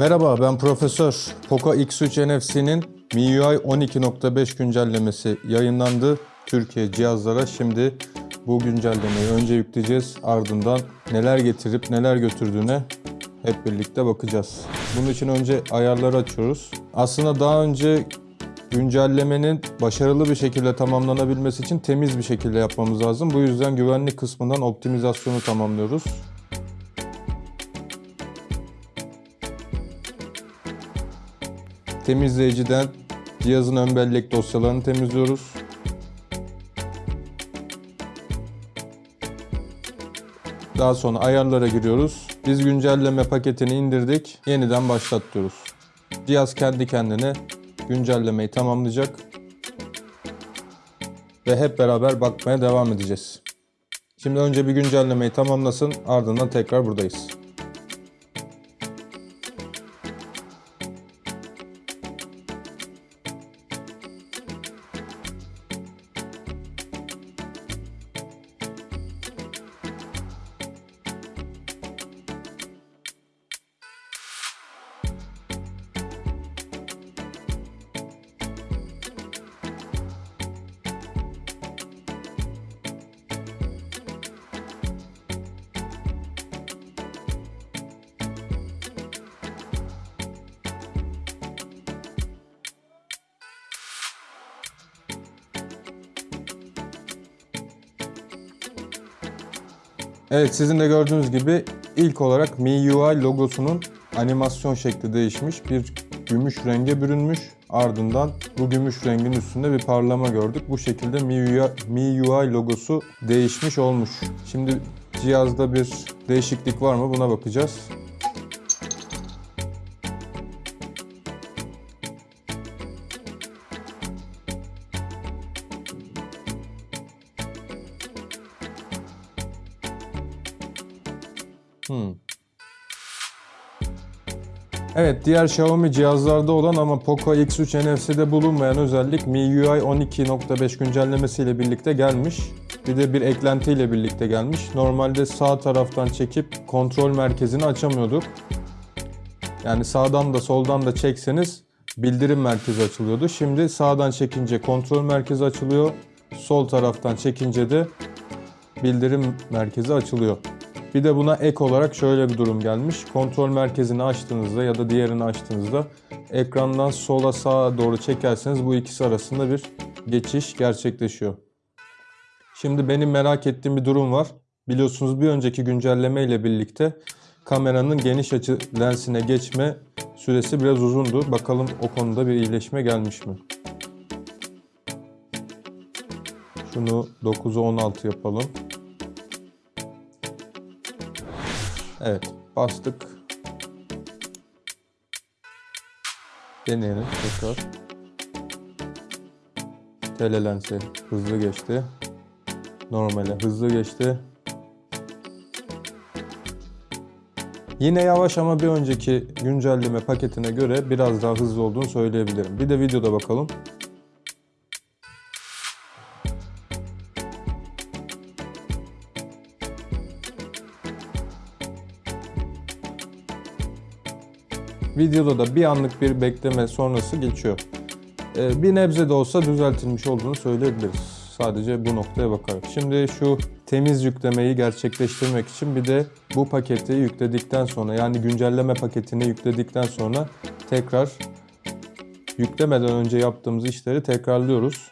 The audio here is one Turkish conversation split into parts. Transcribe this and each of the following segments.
Merhaba ben Profesör. Poco X3 NFC'nin MIUI 12.5 güncellemesi yayınlandı. Türkiye cihazlara şimdi bu güncellemeyi önce yükleyeceğiz. Ardından neler getirip neler götürdüğüne hep birlikte bakacağız. Bunun için önce ayarları açıyoruz. Aslında daha önce güncellemenin başarılı bir şekilde tamamlanabilmesi için temiz bir şekilde yapmamız lazım. Bu yüzden güvenlik kısmından optimizasyonu tamamlıyoruz. Temizleyiciden cihazın ön bellek dosyalarını temizliyoruz. Daha sonra ayarlara giriyoruz. Biz güncelleme paketini indirdik. Yeniden başlat diyoruz. Cihaz kendi kendine güncellemeyi tamamlayacak. Ve hep beraber bakmaya devam edeceğiz. Şimdi önce bir güncellemeyi tamamlasın ardından tekrar buradayız. Evet sizin de gördüğünüz gibi ilk olarak MIUI logosunun animasyon şekli değişmiş. Bir gümüş renge bürünmüş. Ardından bu gümüş rengin üstünde bir parlama gördük. Bu şekilde MIUI, MIUI logosu değişmiş olmuş. Şimdi cihazda bir değişiklik var mı buna bakacağız. Evet, diğer Xiaomi cihazlarda olan ama Poco X3 NFC'de bulunmayan özellik MIUI 12.5 güncellemesiyle birlikte gelmiş. Bir de bir eklentiyle birlikte gelmiş. Normalde sağ taraftan çekip kontrol merkezini açamıyorduk. Yani sağdan da soldan da çekseniz bildirim merkezi açılıyordu. Şimdi sağdan çekince kontrol merkezi açılıyor. Sol taraftan çekince de bildirim merkezi açılıyor. Bir de buna ek olarak şöyle bir durum gelmiş. Kontrol merkezini açtığınızda ya da diğerini açtığınızda ekrandan sola sağa doğru çekerseniz bu ikisi arasında bir geçiş gerçekleşiyor. Şimdi benim merak ettiğim bir durum var. Biliyorsunuz bir önceki güncelleme ile birlikte kameranın geniş açı lensine geçme süresi biraz uzundu. Bakalım o konuda bir iyileşme gelmiş mi? Şunu 9'a 16 yapalım. Evet, bastık. Deneyelim tekrar. Telelense hızlı geçti. Normale hızlı geçti. Yine yavaş ama bir önceki güncelleme paketine göre biraz daha hızlı olduğunu söyleyebilirim. Bir de videoda bakalım. Videoda da bir anlık bir bekleme sonrası geçiyor. Ee, bir nebze de olsa düzeltilmiş olduğunu söyleyebiliriz. Sadece bu noktaya bakarak. Şimdi şu temiz yüklemeyi gerçekleştirmek için bir de bu paketi yükledikten sonra yani güncelleme paketini yükledikten sonra tekrar yüklemeden önce yaptığımız işleri tekrarlıyoruz.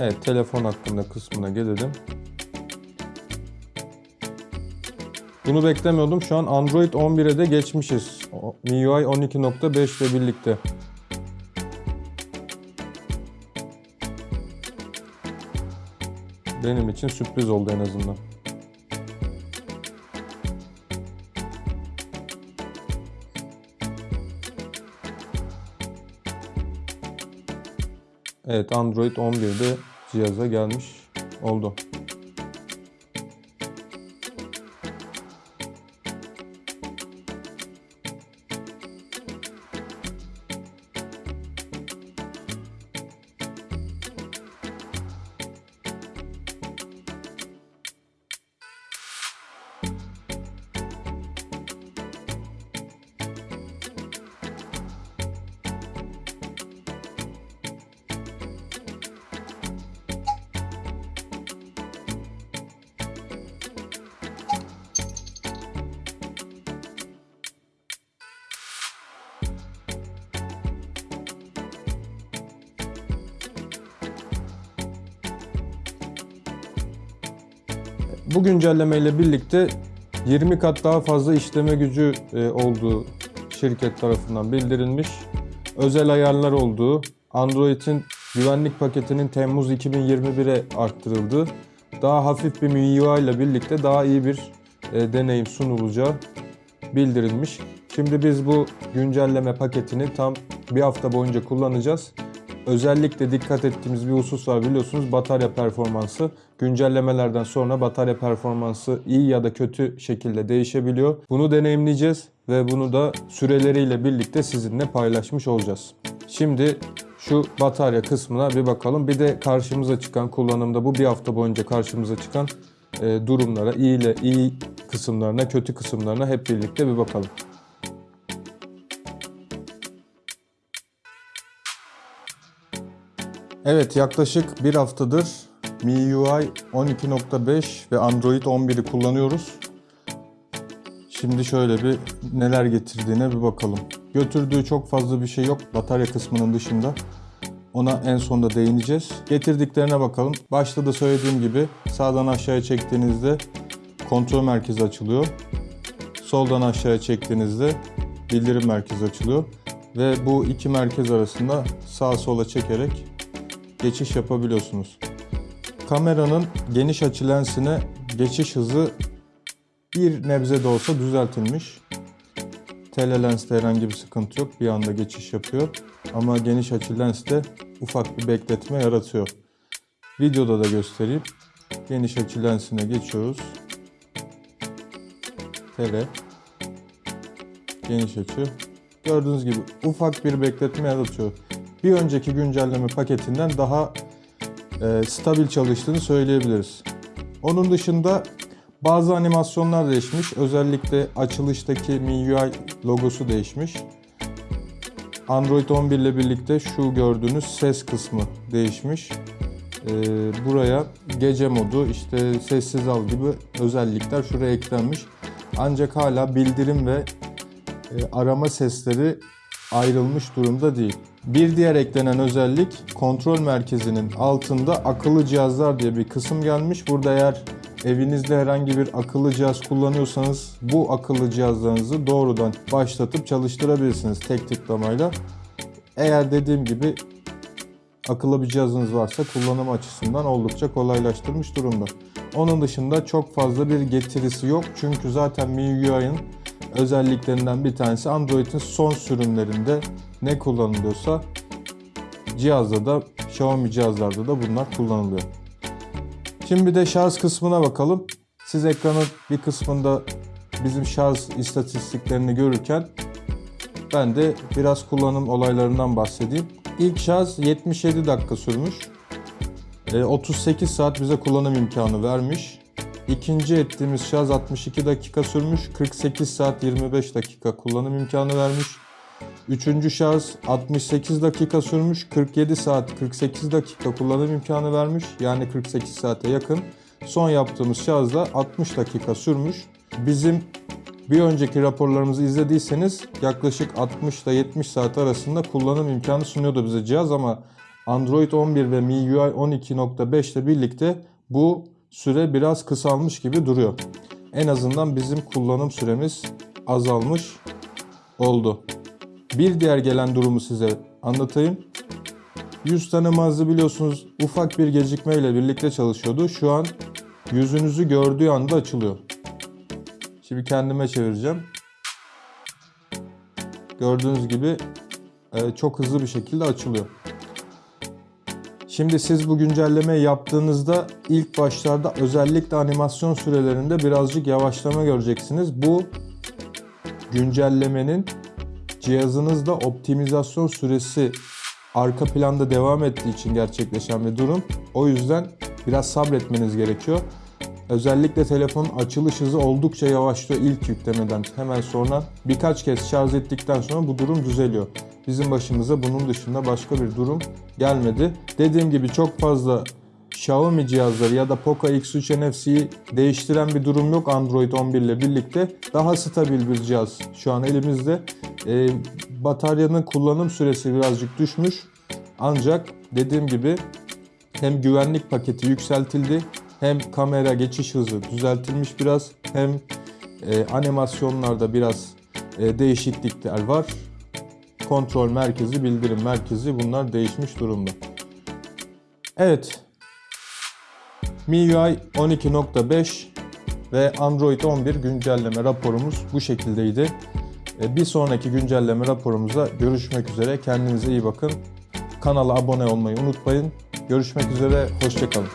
Evet, telefon hakkında kısmına gelelim. Bunu beklemiyordum. Şu an Android 11'e de geçmişiz. MIUI 12.5 ile birlikte. Benim için sürpriz oldu en azından. Evet Android 11'de cihaza gelmiş oldu. Bu güncelleme ile birlikte 20 kat daha fazla işleme gücü e, olduğu şirket tarafından bildirilmiş. Özel ayarlar olduğu, Android'in güvenlik paketinin Temmuz 2021'e arttırıldığı, daha hafif bir MIUI ile birlikte daha iyi bir e, deneyim sunulacağı bildirilmiş. Şimdi biz bu güncelleme paketini tam bir hafta boyunca kullanacağız. Özellikle dikkat ettiğimiz bir husus var biliyorsunuz batarya performansı. Güncellemelerden sonra batarya performansı iyi ya da kötü şekilde değişebiliyor. Bunu deneyimleyeceğiz ve bunu da süreleriyle birlikte sizinle paylaşmış olacağız. Şimdi şu batarya kısmına bir bakalım. Bir de karşımıza çıkan kullanımda bu bir hafta boyunca karşımıza çıkan e, durumlara, iyi ile iyi kısımlarına, kötü kısımlarına hep birlikte bir bakalım. Evet yaklaşık bir haftadır MIUI 12.5 ve Android 11'i kullanıyoruz. Şimdi şöyle bir neler getirdiğine bir bakalım. Götürdüğü çok fazla bir şey yok batarya kısmının dışında. Ona en sonda değineceğiz. Getirdiklerine bakalım. Başta da söylediğim gibi sağdan aşağıya çektiğinizde kontrol merkezi açılıyor. Soldan aşağıya çektiğinizde bildirim merkezi açılıyor. Ve bu iki merkez arasında sağa sola çekerek geçiş yapabiliyorsunuz. Kameranın geniş açı lensine geçiş hızı bir nebze de olsa düzeltilmiş. Telelenste herhangi bir sıkıntı yok. Bir anda geçiş yapıyor. Ama geniş açı lenste ufak bir bekletme yaratıyor. Videoda da göstereyim. Geniş açı lensine geçiyoruz. Tele. Geniş açı. Gördüğünüz gibi ufak bir bekletme yaratıyor. Bir önceki güncelleme paketinden daha e, stabil çalıştığını söyleyebiliriz. Onun dışında bazı animasyonlar değişmiş. Özellikle açılıştaki MIUI logosu değişmiş. Android 11 ile birlikte şu gördüğünüz ses kısmı değişmiş. Ee, buraya gece modu, işte sessiz al gibi özellikler şuraya eklenmiş. Ancak hala bildirim ve e, arama sesleri ayrılmış durumda değil. Bir diğer eklenen özellik kontrol merkezinin altında akıllı cihazlar diye bir kısım gelmiş. Burada eğer evinizde herhangi bir akıllı cihaz kullanıyorsanız bu akıllı cihazlarınızı doğrudan başlatıp çalıştırabilirsiniz tek tıklamayla. Eğer dediğim gibi akıllı bir cihazınız varsa kullanım açısından oldukça kolaylaştırmış durumda. Onun dışında çok fazla bir getirisi yok çünkü zaten MIUI'nin özelliklerinden bir tanesi Android'in son sürümlerinde ne kullanılıyorsa cihazda da Xiaomi cihazlarda da bunlar kullanılıyor. Şimdi bir de şarj kısmına bakalım. Siz ekranın bir kısmında bizim şarj istatistiklerini görürken ben de biraz kullanım olaylarından bahsedeyim. İlk şarj 77 dakika sürmüş. 38 e, saat bize kullanım imkanı vermiş. İkinci ettiğimiz şarj 62 dakika sürmüş. 48 saat 25 dakika kullanım imkanı vermiş. Üçüncü şarj 68 dakika sürmüş. 47 saat 48 dakika kullanım imkanı vermiş. Yani 48 saate yakın. Son yaptığımız şarj da 60 dakika sürmüş. Bizim bir önceki raporlarımızı izlediyseniz yaklaşık 60 ile 70 saat arasında kullanım imkanı sunuyordu bize cihaz ama Android 11 ve MIUI 12.5 ile birlikte bu süre biraz kısalmış gibi duruyor. En azından bizim kullanım süremiz azalmış oldu. Bir diğer gelen durumu size anlatayım. 100 tane mağaza biliyorsunuz ufak bir gecikmeyle birlikte çalışıyordu. Şu an yüzünüzü gördüğü anda açılıyor. Şimdi kendime çevireceğim. Gördüğünüz gibi e, çok hızlı bir şekilde açılıyor. Şimdi siz bu güncelleme yaptığınızda ilk başlarda özellikle animasyon sürelerinde birazcık yavaşlama göreceksiniz. Bu güncellemenin cihazınızda optimizasyon süresi arka planda devam ettiği için gerçekleşen bir durum. O yüzden biraz sabretmeniz gerekiyor. Özellikle telefonun açılış hızı oldukça yavaşlıyor ilk yüklemeden hemen sonra. Birkaç kez şarj ettikten sonra bu durum düzeliyor. Bizim başımıza bunun dışında başka bir durum gelmedi. Dediğim gibi çok fazla Xiaomi cihazları ya da Poco X3 NFC'yi değiştiren bir durum yok Android 11 ile birlikte. Daha stabil bir cihaz şu an elimizde. E, bataryanın kullanım süresi birazcık düşmüş. Ancak dediğim gibi hem güvenlik paketi yükseltildi hem kamera geçiş hızı düzeltilmiş biraz hem e, animasyonlarda biraz e, değişiklikler var. Kontrol merkezi, bildirim merkezi bunlar değişmiş durumda. Evet. MIUI 12.5 ve Android 11 güncelleme raporumuz bu şekildeydi. E, Bir sonraki güncelleme raporumuzda görüşmek üzere. Kendinize iyi bakın. Kanala abone olmayı unutmayın. Görüşmek üzere, hoşçakalın.